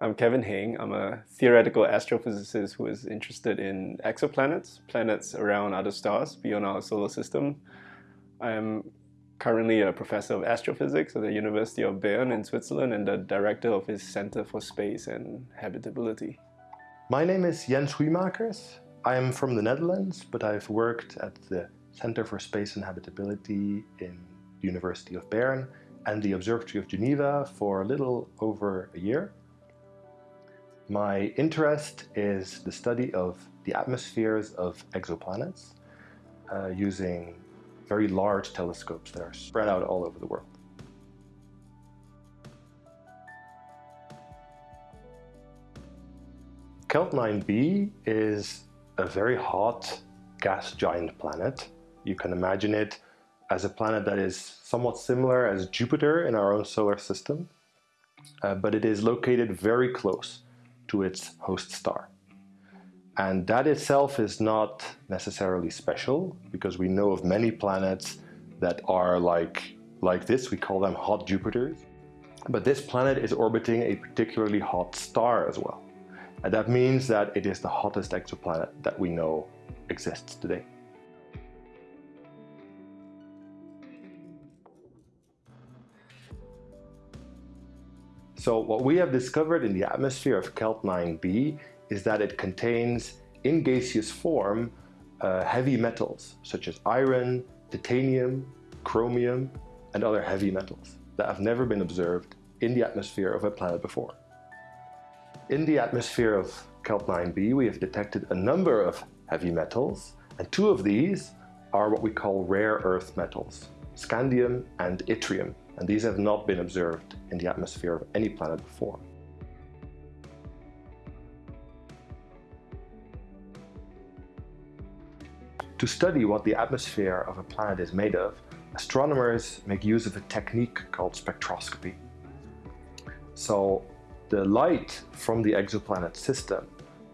I'm Kevin Heng. I'm a theoretical astrophysicist who is interested in exoplanets, planets around other stars beyond our solar system. I'm currently a professor of astrophysics at the University of Bern in Switzerland and the director of his Center for Space and Habitability. My name is Jens Hoeijmakers. I am from the Netherlands, but I've worked at the Center for Space and Habitability in the University of Bern and the Observatory of Geneva for a little over a year. My interest is the study of the atmospheres of exoplanets uh, using very large telescopes that are spread out all over the world. Kelt 9b is a very hot gas giant planet. You can imagine it as a planet that is somewhat similar as Jupiter in our own solar system, uh, but it is located very close to its host star. And that itself is not necessarily special because we know of many planets that are like, like this, we call them hot Jupiters. But this planet is orbiting a particularly hot star as well. And that means that it is the hottest exoplanet that we know exists today. So what we have discovered in the atmosphere of Kelt 9b is that it contains, in gaseous form, uh, heavy metals such as iron, titanium, chromium, and other heavy metals that have never been observed in the atmosphere of a planet before. In the atmosphere of Kelt 9b, we have detected a number of heavy metals, and two of these are what we call rare earth metals, scandium and yttrium, and these have not been observed in the atmosphere of any planet before. To study what the atmosphere of a planet is made of, astronomers make use of a technique called spectroscopy. So the light from the exoplanet system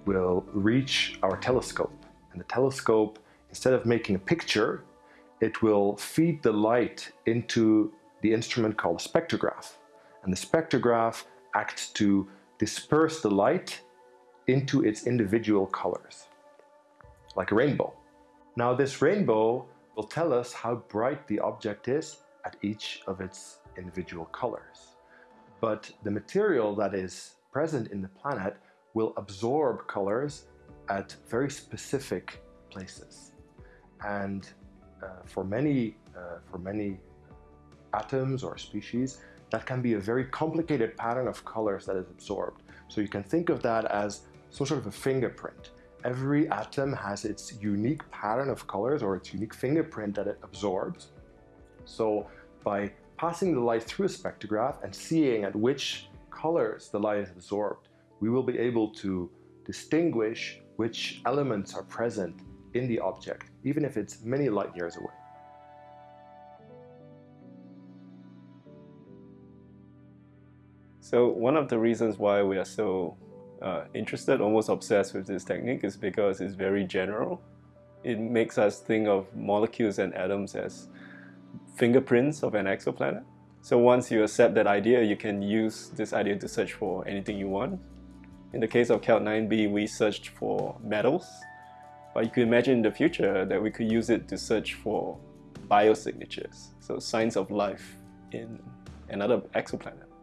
will reach our telescope and the telescope, instead of making a picture, it will feed the light into the instrument called a spectrograph. And the spectrograph acts to disperse the light into its individual colors, like a rainbow. Now this rainbow will tell us how bright the object is at each of its individual colors. But the material that is present in the planet will absorb colors at very specific places. And uh, for many, uh, for many atoms or species, that can be a very complicated pattern of colors that is absorbed. So you can think of that as some sort of a fingerprint. Every atom has its unique pattern of colors or its unique fingerprint that it absorbs. So by passing the light through a spectrograph and seeing at which colors the light is absorbed, we will be able to distinguish which elements are present in the object, even if it's many light years away. So one of the reasons why we are so uh, interested, almost obsessed with this technique is because it's very general. It makes us think of molecules and atoms as fingerprints of an exoplanet. So once you accept that idea, you can use this idea to search for anything you want. In the case of Kelt 9b, we searched for metals, but you could imagine in the future that we could use it to search for biosignatures, so signs of life in another exoplanet.